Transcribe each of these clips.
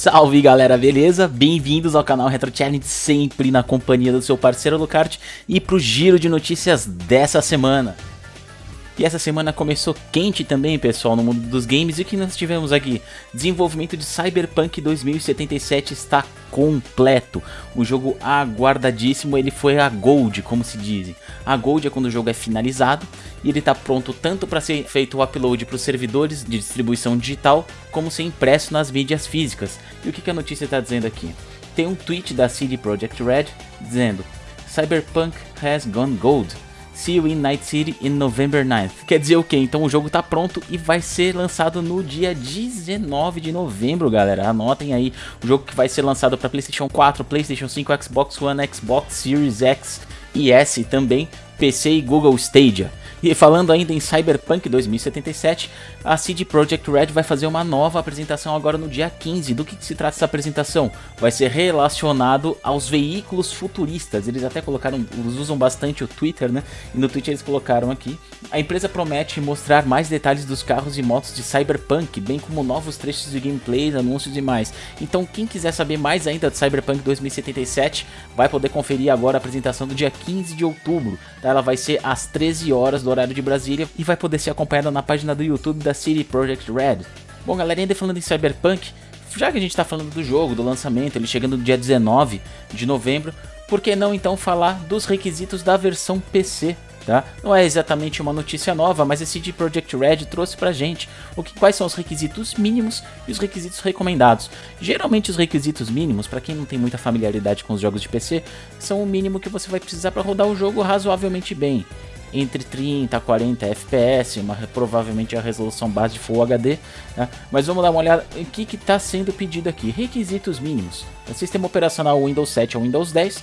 Salve galera, beleza? Bem-vindos ao canal Retro Challenge, sempre na companhia do seu parceiro Lucart e pro giro de notícias dessa semana. E essa semana começou quente também, pessoal, no mundo dos games. E o que nós tivemos aqui? Desenvolvimento de Cyberpunk 2077 está completo. O jogo aguardadíssimo, ele foi a Gold, como se diz. A Gold é quando o jogo é finalizado e ele está pronto tanto para ser feito o upload para os servidores de distribuição digital, como ser impresso nas mídias físicas. E o que, que a notícia está dizendo aqui? Tem um tweet da CD Projekt Red dizendo Cyberpunk has gone gold. See You in Night City in November 9th. Quer dizer o que? Então o jogo tá pronto e vai ser lançado no dia 19 de novembro, galera. Anotem aí o jogo que vai ser lançado para PlayStation 4, PlayStation 5, Xbox One, Xbox Series X e S também, PC e Google Stadia. E falando ainda em Cyberpunk 2077, a CD Projekt Red vai fazer uma nova apresentação agora no dia 15. Do que, que, se trata essa apresentação? Vai ser relacionado aos veículos futuristas. Eles até colocaram, eles usam bastante o Twitter, né? E no Twitter eles colocaram aqui. A empresa promete mostrar mais detalhes dos carros e motos de Cyberpunk, bem como novos trechos de gameplay, anúncios e mais. Então quem quiser saber mais ainda de Cyberpunk 2077, vai poder conferir agora a apresentação do dia 15 de outubro. Tá? Ela vai ser às 13 horas do horário de Brasília e vai poder ser acompanhada na página do YouTube da City Project Red. Bom galera, ainda falando em Cyberpunk, já que a gente está falando do jogo, do lançamento, ele chegando no dia 19 de novembro, por que não então falar dos requisitos da versão PC Tá? Não é exatamente uma notícia nova, mas a CD Projekt Red trouxe pra gente o que, quais são os requisitos mínimos e os requisitos recomendados. Geralmente os requisitos mínimos, para quem não tem muita familiaridade com os jogos de PC, são o mínimo que você vai precisar para rodar o jogo razoavelmente bem entre 30 a 40 FPS, uma, provavelmente a resolução base de Full HD. Né? Mas vamos dar uma olhada em que está sendo pedido aqui. Requisitos mínimos: o sistema operacional Windows 7 ou Windows 10.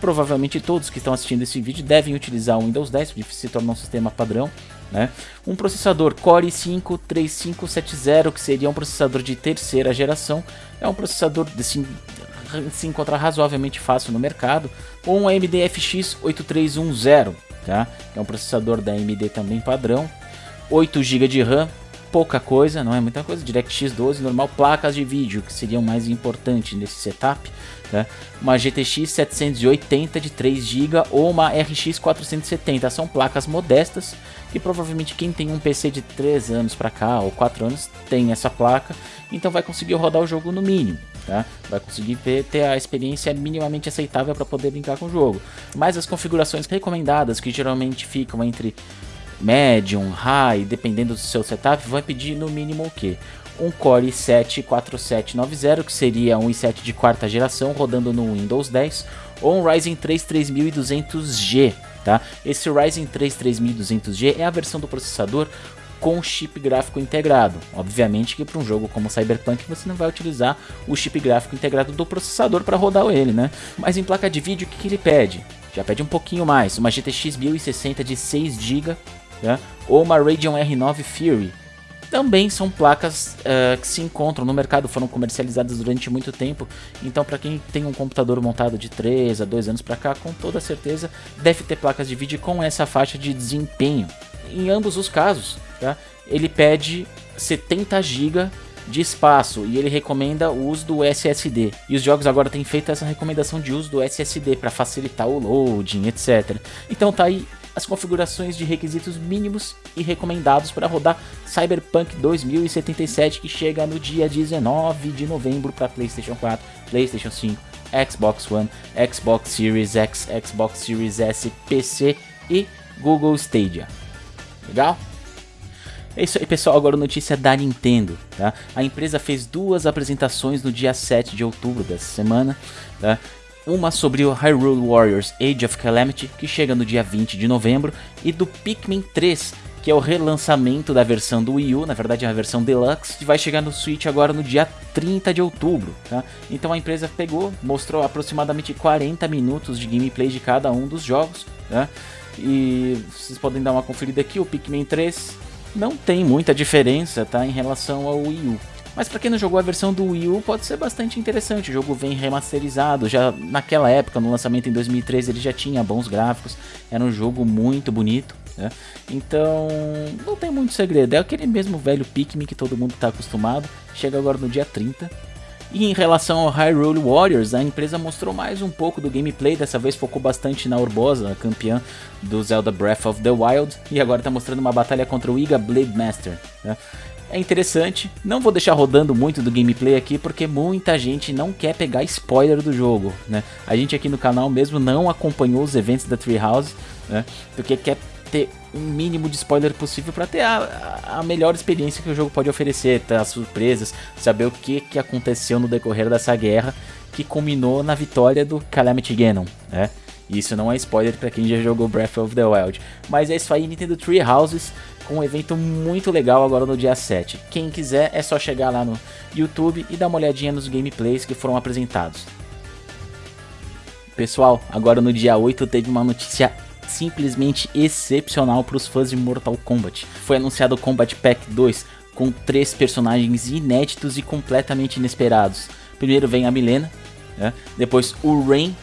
Provavelmente todos que estão assistindo esse vídeo devem utilizar o Windows 10, porque se torna um sistema padrão. Né? Um processador Core i5 3570, que seria um processador de terceira geração, é um processador assim, se encontra razoavelmente fácil no mercado, ou um AMD FX 8310, tá? É um processador da AMD também padrão. 8 GB de RAM, pouca coisa, não é muita coisa. DirectX 12 normal, placas de vídeo que seriam mais importantes nesse setup, tá? Uma GTX 780 de 3 GB ou uma RX 470, são placas modestas que provavelmente quem tem um PC de 3 anos para cá ou 4 anos tem essa placa, então vai conseguir rodar o jogo no mínimo. Tá? Vai conseguir ter, ter a experiência minimamente aceitável para poder brincar com o jogo. Mas as configurações recomendadas, que geralmente ficam entre medium, high, dependendo do seu setup, vai pedir no mínimo o que? Um Core i7 4790, que seria um i7 de quarta geração rodando no Windows 10, ou um Ryzen 3 3200G. Tá? Esse Ryzen 3 3200G é a versão do processador com chip gráfico integrado. Obviamente que para um jogo como Cyberpunk você não vai utilizar o chip gráfico integrado do processador para rodar ele, né? Mas em placa de vídeo o que, que ele pede? Já pede um pouquinho mais, uma GTX 1060 de 6 GB né? ou uma Radeon R9 Fury. Também são placas uh, que se encontram no mercado, foram comercializadas durante muito tempo. Então, para quem tem um computador montado de 3 a 2 anos para cá, com toda certeza deve ter placas de vídeo com essa faixa de desempenho. Em ambos os casos, tá? ele pede 70 GB de espaço e ele recomenda o uso do SSD. E os jogos agora têm feito essa recomendação de uso do SSD para facilitar o loading, etc. Então tá aí as configurações de requisitos mínimos e recomendados para rodar Cyberpunk 2077 que chega no dia 19 de novembro para PlayStation 4, PlayStation 5, Xbox One, Xbox Series X, Xbox Series S, PC e Google Stadia. Legal? É isso aí pessoal, agora notícia da Nintendo, tá? A empresa fez duas apresentações no dia 7 de outubro dessa semana, tá? Uma sobre o Hyrule Warriors Age of Calamity, que chega no dia 20 de novembro, e do Pikmin 3, que é o relançamento da versão do Wii U, na verdade é a versão Deluxe, que vai chegar no Switch agora no dia 30 de outubro, tá? Então a empresa pegou, mostrou aproximadamente 40 minutos de gameplay de cada um dos jogos, tá? E vocês podem dar uma conferida aqui, o Pikmin 3 não tem muita diferença tá, em relação ao Wii U. Mas para quem não jogou a versão do Wii U, pode ser bastante interessante. O jogo vem remasterizado, já naquela época, no lançamento em 2013, ele já tinha bons gráficos, era um jogo muito bonito. Né? Então, não tem muito segredo, é aquele mesmo velho Pikmin que todo mundo está acostumado. Chega agora no dia 30 E em relação ao Hyrule Warriors, a empresa mostrou mais um pouco do gameplay, dessa vez focou bastante na Urbosa, campeã do Zelda Breath of the Wild, e agora está mostrando uma batalha contra o Iga Blade Master. Né? É interessante, não vou deixar rodando muito do gameplay aqui porque muita gente não quer pegar spoiler do jogo, né? A gente aqui no canal mesmo não acompanhou os eventos da Treehouse, né? Porque quer ter um mínimo de spoiler possível para ter a, a, melhor experiência que o jogo pode oferecer, ter as surpresas, saber o que, que aconteceu no decorrer dessa guerra que culminou na vitória do Calamity Ganon, né? Isso não é spoiler para quem já jogou Breath of the Wild. Mas é isso aí, Nintendo Tree Houses, com um evento muito legal agora no dia 7. Quem quiser é só chegar lá no YouTube e dar uma olhadinha nos gameplays que foram apresentados. Pessoal, agora no dia 8 teve uma notícia simplesmente excepcional para os fãs de Mortal Kombat. Foi anunciado o Combat Pack 2 com três personagens inéditos e completamente inesperados. Primeiro vem a Milena, né? depois o Rain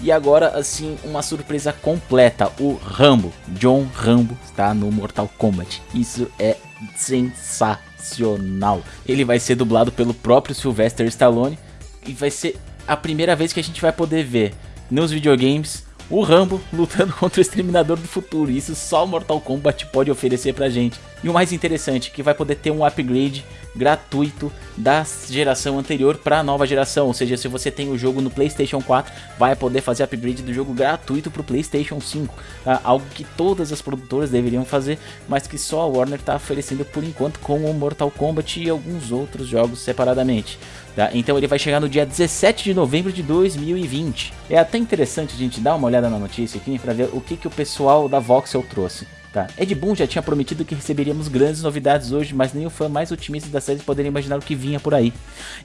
e agora assim uma surpresa completa, o Rambo, John Rambo está no Mortal Kombat. Isso é sensacional. Ele vai ser dublado pelo próprio Sylvester Stallone e vai ser a primeira vez que a gente vai poder ver nos videogames o Rambo lutando contra o Exterminador do Futuro. Isso só Mortal Kombat pode oferecer pra gente. E o mais interessante, que vai poder ter um upgrade gratuito da geração anterior para a nova geração. Ou seja, se você tem o jogo no PlayStation 4, vai poder fazer upgrade do jogo gratuito para o PlayStation 5. Tá? Algo que todas as produtoras deveriam fazer, mas que só a Warner está oferecendo por enquanto com o Mortal Kombat e alguns outros jogos separadamente. Tá? Então ele vai chegar no dia 17 de novembro de 2020. É até interessante a gente dar uma olhada na notícia aqui para ver o que, que o pessoal da Voxel trouxe. Tá. Ed Boon já tinha prometido que receberíamos grandes novidades hoje, mas nem o fã mais otimista da série poderia imaginar o que vinha por aí.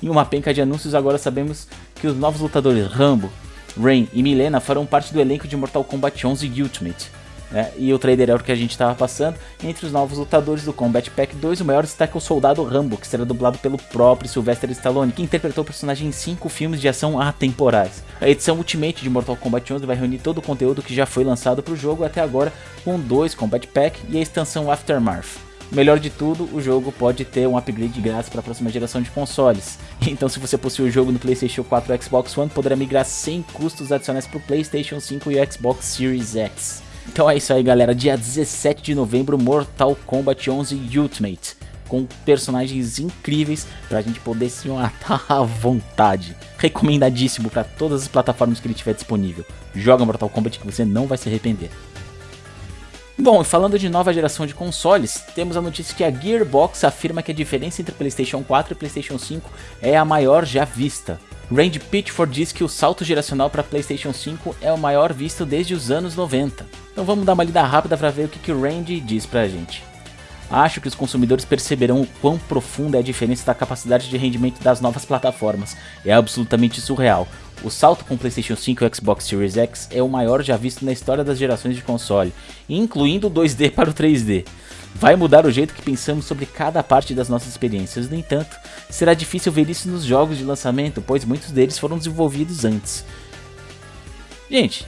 Em uma penca de anúncios, agora sabemos que os novos lutadores Rambo, Rain e Milena farão parte do elenco de Mortal Kombat 11 Ultimate. Né? E o trailer é o que a gente estava passando. Entre os novos lutadores do Combat Pack 2, o maior destaque é o Soldado Rambo, que será dublado pelo próprio Sylvester Stallone, que interpretou o personagem em 5 filmes de ação atemporais. A edição Ultimate de Mortal Kombat 11 vai reunir todo o conteúdo que já foi lançado para o jogo até agora, com dois Combat Pack e a extensão Aftermath. Melhor de tudo, o jogo pode ter um upgrade grátis para a próxima geração de consoles. Então, se você possui o jogo no PlayStation 4 ou Xbox One, poderá migrar sem custos adicionais para o PlayStation 5 e o Xbox Series X. Então é isso aí, galera. Dia 17 de novembro, Mortal Kombat 11 Ultimate. Com personagens incríveis pra gente poder se matar à vontade. Recomendadíssimo para todas as plataformas que ele tiver disponível. Joga Mortal Kombat que você não vai se arrepender. Bom, falando de nova geração de consoles, temos a notícia que a Gearbox afirma que a diferença entre PlayStation 4 e PlayStation 5 é a maior já vista. Randy Pitchford diz que o salto geracional para PlayStation 5 é o maior visto desde os anos 90. Então vamos dar uma lida rápida para ver o que, que o Randy diz pra gente. Acho que os consumidores perceberão o quão profunda é a diferença da capacidade de rendimento das novas plataformas. É absolutamente surreal. O salto com o PlayStation 5 e o Xbox Series X é o maior já visto na história das gerações de console, incluindo o 2D para o 3D. Vai mudar o jeito que pensamos sobre cada parte das nossas experiências, no entanto, será difícil ver isso nos jogos de lançamento, pois muitos deles foram desenvolvidos antes. Gente,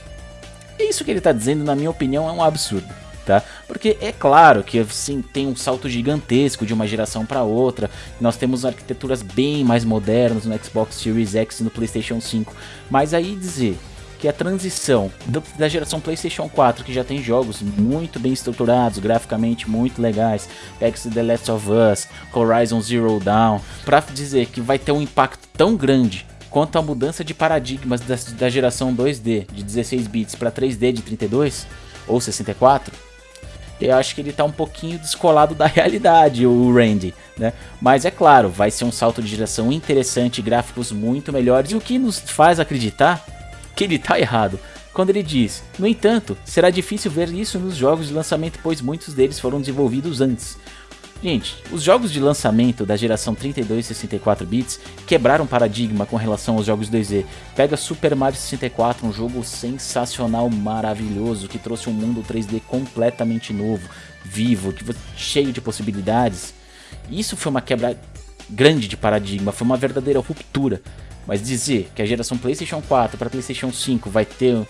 isso que ele está dizendo, na minha opinião, é um absurdo. Tá? Porque é claro que assim, tem um salto gigantesco de uma geração para outra. Nós temos arquiteturas bem mais modernas no Xbox Series X e no PlayStation 5. Mas aí dizer que a transição do, da geração PlayStation 4, que já tem jogos muito bem estruturados, graficamente muito legais, X The Last of Us, Horizon Zero Dawn, para dizer que vai ter um impacto tão grande quanto a mudança de paradigmas da, da geração 2D de 16 bits para 3D de 32 ou 64, eu acho que ele está um pouquinho descolado da realidade, o Randy, né? Mas é claro, vai ser um salto de geração interessante, gráficos muito melhores, e o que nos faz acreditar que ele está errado. Quando ele diz, no entanto, será difícil ver isso nos jogos de lançamento, pois muitos deles foram desenvolvidos antes. Gente, os jogos de lançamento da geração 32 e 64 bits quebraram paradigma com relação aos jogos 2D. Pega Super Mario 64, um jogo sensacional, maravilhoso, que trouxe um mundo 3D completamente novo, vivo, cheio de possibilidades. Isso foi uma quebra grande de paradigma, foi uma verdadeira ruptura. Mas dizer que a geração PlayStation 4 para PlayStation 5 vai ter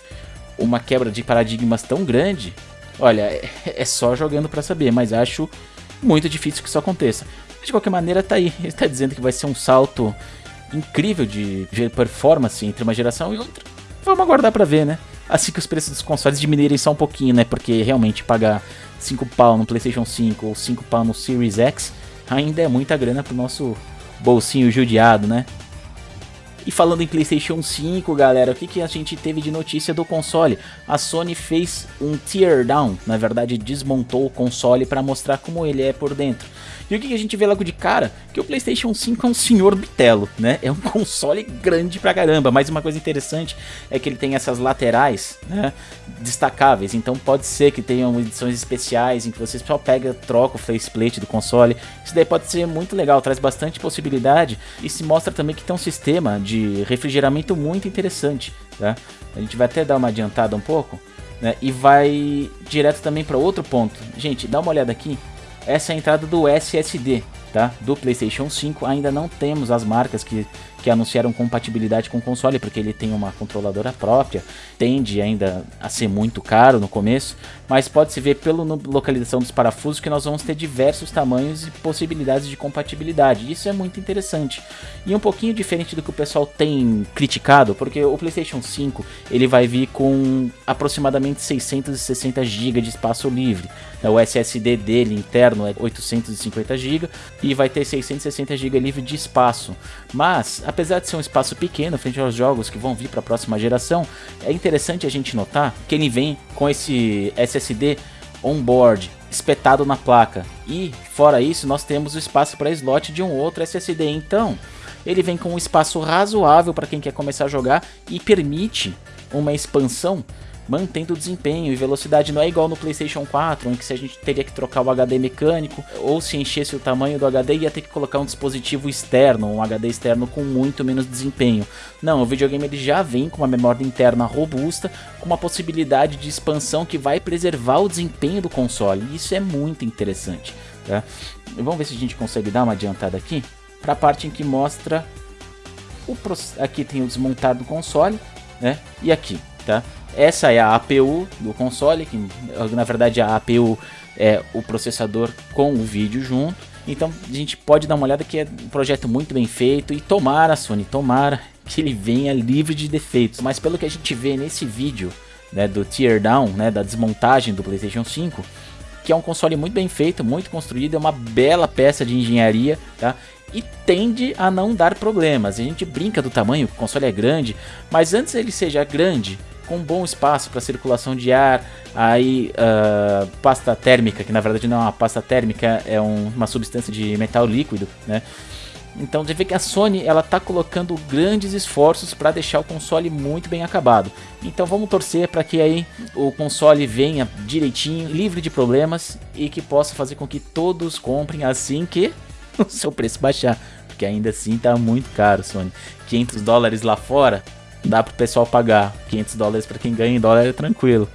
uma quebra de paradigmas tão grande, olha, é, é só jogando para saber, mas acho muito difícil que isso aconteça. De qualquer maneira, tá aí. Ele está dizendo que vai ser um salto incrível de performance entre uma geração e outra. Vamos aguardar para ver, né? Assim que os preços dos consoles diminuírem só um pouquinho, né? Porque realmente pagar 5 pau no PlayStation 5 ou 5 pau no Series X ainda é muita grana pro nosso bolsinho judiado, né? E falando em PlayStation 5, galera, o que, que a gente teve de notícia do console? A Sony fez um teardown, na verdade desmontou o console para mostrar como ele é por dentro. E o que, que a gente vê logo de cara? Que o PlayStation 5 é um senhor bitelo, né? É um console grande pra caramba. Mas uma coisa interessante é que ele tem essas laterais, né? Destacáveis. Então pode ser que tenham edições especiais em que você só pega, troca o faceplate do console. Isso daí pode ser muito legal, traz bastante possibilidade e se mostra também que tem um sistema de refrigeramento muito interessante, tá? A gente vai até dar uma adiantada um pouco, né? E vai direto também para outro ponto. Gente, dá uma olhada aqui essa é a entrada do SSD, tá? Do PlayStation 5. Ainda não temos as marcas que que anunciaram compatibilidade com o console, porque ele tem uma controladora própria, tende ainda a ser muito caro no começo, mas pode-se ver pela localização dos parafusos que nós vamos ter diversos tamanhos e possibilidades de compatibilidade. Isso é muito interessante. E um pouquinho diferente do que o pessoal tem criticado, porque o PlayStation 5 ele vai vir com aproximadamente 660 GB de espaço livre. O SSD dele interno é 850 GB e vai ter 660 GB livre de espaço. Mas apesar de ser um espaço pequeno frente aos jogos que vão vir para a próxima geração, é interessante a gente notar que ele vem com esse SSD on-board espetado na placa. E fora isso, nós temos o espaço para slot de um outro SSD. Então, ele vem com um espaço razoável para quem quer começar a jogar e permite uma expansão mantendo o desempenho e velocidade. Não é igual no PlayStation 4, em que se a gente teria que trocar o HD mecânico, ou se enchesse o tamanho do HD, ia ter que colocar um dispositivo externo, um HD externo com muito menos desempenho. Não, o videogame ele já vem com uma memória interna robusta, com uma possibilidade de expansão que vai preservar o desempenho do console. E isso é muito interessante. Tá? Vamos ver se a gente consegue dar uma adiantada aqui para a parte em que mostra o aqui tem o desmontado do console, né? E aqui, tá? Essa é a APU do console, que na verdade a APU é o processador com o vídeo junto. Então a gente pode dar uma olhada que é um projeto muito bem feito e tomara, Sony, tomara que ele venha livre de defeitos. Mas pelo que a gente vê nesse vídeo né, do teardown, né, da desmontagem do PlayStation 5, que é um console muito bem feito, muito construído, é uma bela peça de engenharia, tá? E tende a não dar problemas. A gente brinca do tamanho, o console é grande, mas antes ele seja grande, com bom espaço para circulação de ar, aí uh, pasta térmica, que na verdade não é uma pasta térmica, é um, uma substância de metal líquido, né? Então você vê que a Sony ela tá colocando grandes esforços para deixar o console muito bem acabado. Então vamos torcer para que aí o console venha direitinho, livre de problemas e que possa fazer com que todos comprem assim que o seu preço baixar, porque ainda assim tá muito caro, Sony. 500 dólares lá fora dá pro pessoal pagar. 500 dólares para quem ganha em dólar é tranquilo.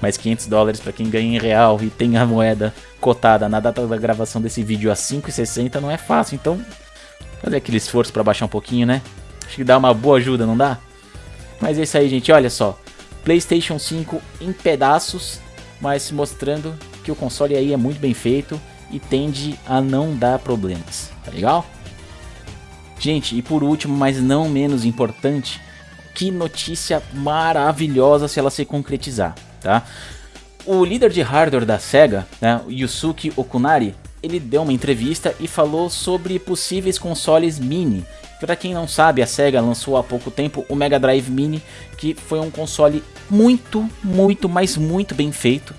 Mas 500 dólares para quem ganha em real e tem a moeda cotada na data da gravação desse vídeo a 5,60 não é fácil. Então, fazer aquele esforço para baixar um pouquinho, né? Acho que dá uma boa ajuda, não dá? Mas é isso aí, gente. Olha só. PlayStation 5 em pedaços, mas mostrando que o console aí é muito bem feito e tende a não dar problemas. Tá legal? Gente, e por último, mas não menos importante, que notícia maravilhosa se ela se concretizar, tá? O líder de hardware da SEGA, né, Yusuke Okunari, ele deu uma entrevista e falou sobre possíveis consoles mini. Para quem não sabe, a SEGA lançou há pouco tempo o Mega Drive Mini, que foi um console muito, muito, mas muito bem feito,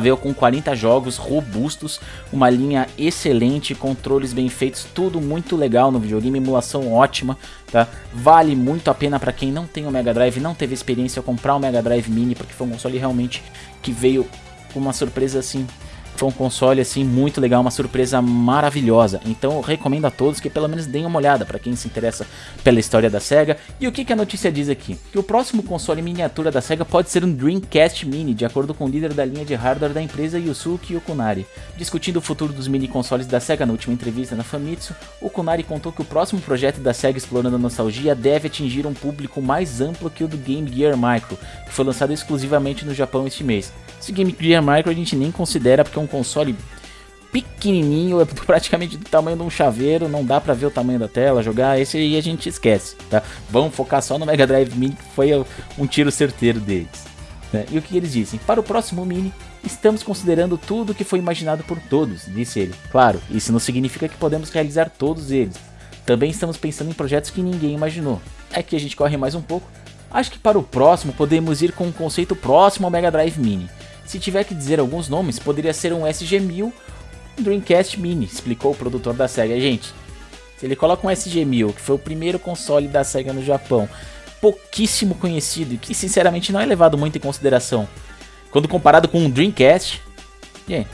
Veio com 40 jogos robustos, uma linha excelente, controles bem feitos, tudo muito legal no videogame, emulação ótima, tá? Vale muito a pena para quem não tem o Mega Drive, não teve experiência comprar o Mega Drive Mini, porque foi um console realmente que veio com uma surpresa assim foi um console assim muito legal, uma surpresa maravilhosa. Então eu recomendo a todos que pelo menos deem uma olhada para quem se interessa pela história da SEGA. E o que, que a notícia diz aqui? Que o próximo console miniatura da SEGA pode ser um Dreamcast Mini, de acordo com o líder da linha de hardware da empresa Yusuke Okunari. Discutindo o futuro dos mini consoles da SEGA na última entrevista na Famitsu, Okunari contou que o próximo projeto da SEGA explorando a nostalgia deve atingir um público mais amplo que o do Game Gear Micro, que foi lançado exclusivamente no Japão este mês. Esse Game Gear Micro a gente nem considera porque é um console pequenininho, é praticamente do tamanho de um chaveiro, não dá pra ver o tamanho da tela, jogar, esse aí a gente esquece, tá? Vamos focar só no Mega Drive Mini, que foi um tiro certeiro deles. Né? E o que eles dizem? Para o próximo Mini, estamos considerando tudo que foi imaginado por todos, disse ele. Claro, isso não significa que podemos realizar todos eles. Também estamos pensando em projetos que ninguém imaginou. É que a gente corre mais um pouco. Acho que para o próximo podemos ir com um conceito próximo ao Mega Drive Mini. Se tiver que dizer alguns nomes, poderia ser um SG-1000 Dreamcast Mini, explicou o produtor da SEGA. Gente, se ele coloca um SG-1000, que foi o primeiro console da SEGA no Japão, pouquíssimo conhecido e que sinceramente não é levado muito em consideração, quando comparado com um Dreamcast, gente,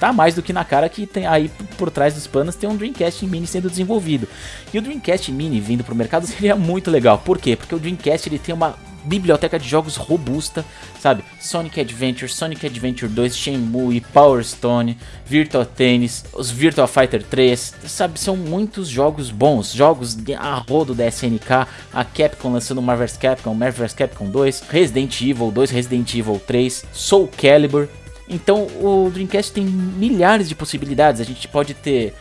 tá mais do que na cara que tem aí por trás dos panos tem um Dreamcast Mini sendo desenvolvido. E o Dreamcast Mini vindo para o mercado seria muito legal. Por quê? Porque o Dreamcast ele tem uma biblioteca de jogos robusta, sabe? Sonic Adventure, Sonic Adventure 2, Shenmue, Power Stone, Virtua Tennis, os Virtua Fighter 3, sabe? São muitos jogos bons, jogos de a rodo da SNK, a Capcom lançando Marvel Capcom, Marvel Capcom 2, Resident Evil 2, Resident Evil 3, Soul Calibur. Então o Dreamcast tem milhares de possibilidades, a gente pode ter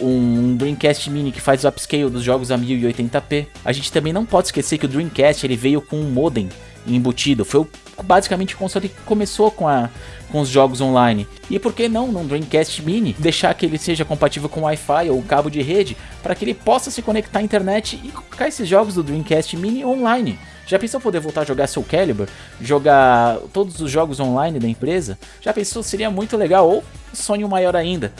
um Dreamcast Mini que faz o upscale dos jogos a 1080p. A gente também não pode esquecer que o Dreamcast ele veio com um modem embutido. Foi basicamente o console que começou com, a, com os jogos online. E por que não, no Dreamcast Mini, deixar que ele seja compatível com Wi-Fi ou cabo de rede, para que ele possa se conectar à internet e colocar esses jogos do Dreamcast Mini online. Já pensou poder voltar a jogar Soul Calibur? Jogar todos os jogos online da empresa? Já pensou? Seria muito legal, ou sonho maior ainda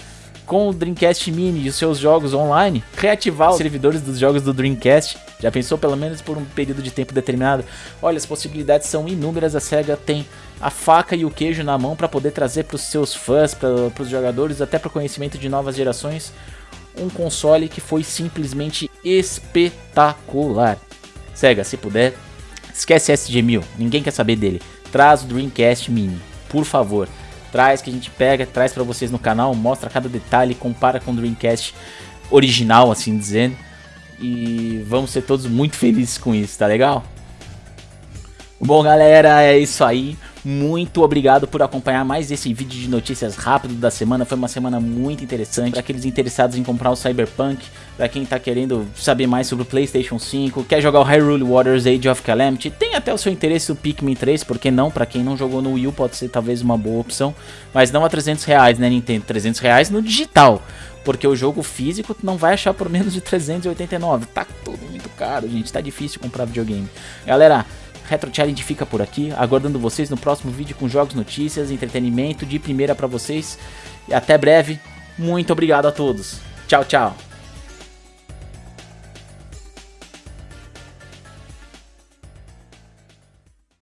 com o Dreamcast Mini e os seus jogos online, reativar os servidores dos jogos do Dreamcast. Já pensou pelo menos por um período de tempo determinado? Olha, as possibilidades são inúmeras. A SEGA tem a faca e o queijo na mão para poder trazer para os seus fãs, para os jogadores, até para o conhecimento de novas gerações, um console que foi simplesmente espetacular. SEGA, se puder, esquece SG-1000, ninguém quer saber dele. Traz o Dreamcast Mini, por favor traz, que a gente pega, traz para vocês no canal, mostra cada detalhe, compara com o Dreamcast original, assim dizendo. E vamos ser todos muito felizes com isso, tá legal? Bom, galera, é isso aí. Muito obrigado por acompanhar mais esse vídeo de notícias rápido da semana. Foi uma semana muito interessante para aqueles interessados em comprar o Cyberpunk, para quem está querendo saber mais sobre o PlayStation 5, quer jogar o Hyrule Warriors Age of Calamity, tem até o seu interesse o Pikmin 3, porque não? Para quem não jogou no Wii U pode ser talvez uma boa opção, mas não a 300 reais, né Nintendo? 300 reais no digital. Porque o jogo físico não vai achar por menos de 389. Tá tudo muito caro, gente. Tá difícil comprar videogame. Galera, Retro Challenge fica por aqui, aguardando vocês no próximo vídeo com jogos, notícias, entretenimento de primeira para vocês. E até breve. Muito obrigado a todos. Tchau, tchau.